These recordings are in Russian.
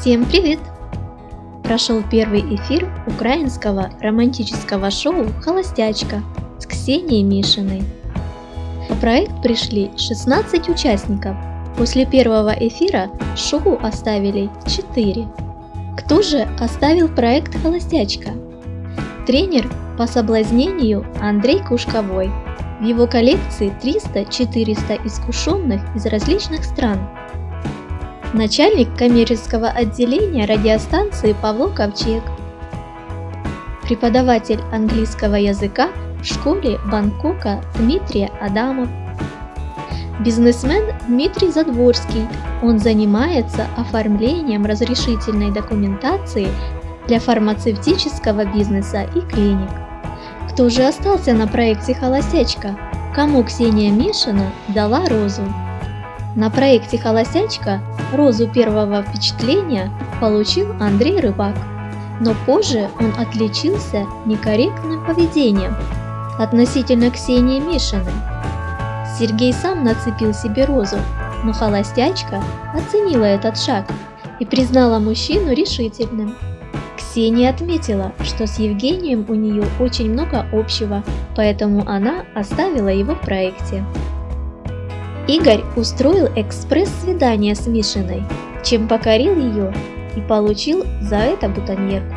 Всем привет! Прошел первый эфир украинского романтического шоу «Холостячка» с Ксенией Мишиной. На проект пришли 16 участников. После первого эфира шоу оставили 4. Кто же оставил проект «Холостячка»? Тренер по соблазнению Андрей Кушковой. В его коллекции 300-400 искушенных из различных стран – начальник коммерческого отделения радиостанции Павло Ковчег, преподаватель английского языка в школе Бангкока Дмитрий Адамов, бизнесмен Дмитрий Задворский. Он занимается оформлением разрешительной документации для фармацевтического бизнеса и клиник. Кто же остался на проекте «Холостячка»? Кому Ксения Мишина дала розу? На проекте «Холостячка» розу первого впечатления получил Андрей Рыбак, но позже он отличился некорректным поведением относительно Ксении Мишиной. Сергей сам нацепил себе розу, но холостячка оценила этот шаг и признала мужчину решительным. Ксения отметила, что с Евгением у нее очень много общего, поэтому она оставила его в проекте. Игорь устроил экспресс-свидание с Мишиной, чем покорил ее и получил за это бутоньерку.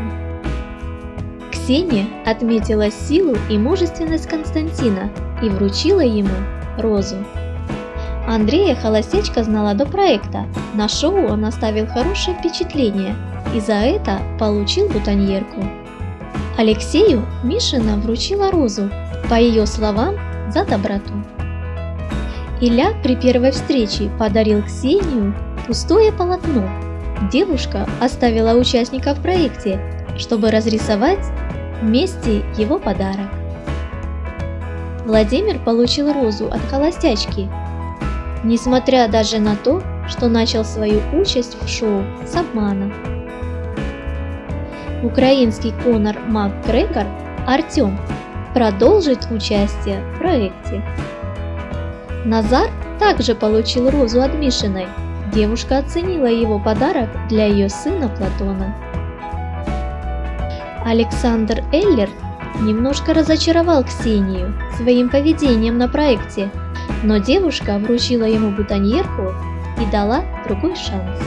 Ксения отметила силу и мужественность Константина и вручила ему розу. Андрея холостячка знала до проекта, на шоу он оставил хорошее впечатление и за это получил бутоньерку. Алексею Мишина вручила розу, по ее словам, за доброту. Илья при первой встрече подарил Ксению пустое полотно. Девушка оставила участников в проекте, чтобы разрисовать вместе его подарок. Владимир получил розу от холостячки, несмотря даже на то, что начал свою участь в шоу с обмана. Украинский Конор МакГрегор Артем продолжит участие в проекте. Назар также получил розу от Мишиной. Девушка оценила его подарок для ее сына Платона. Александр Эллер немножко разочаровал Ксению своим поведением на проекте, но девушка вручила ему бутоньерку и дала другой шанс.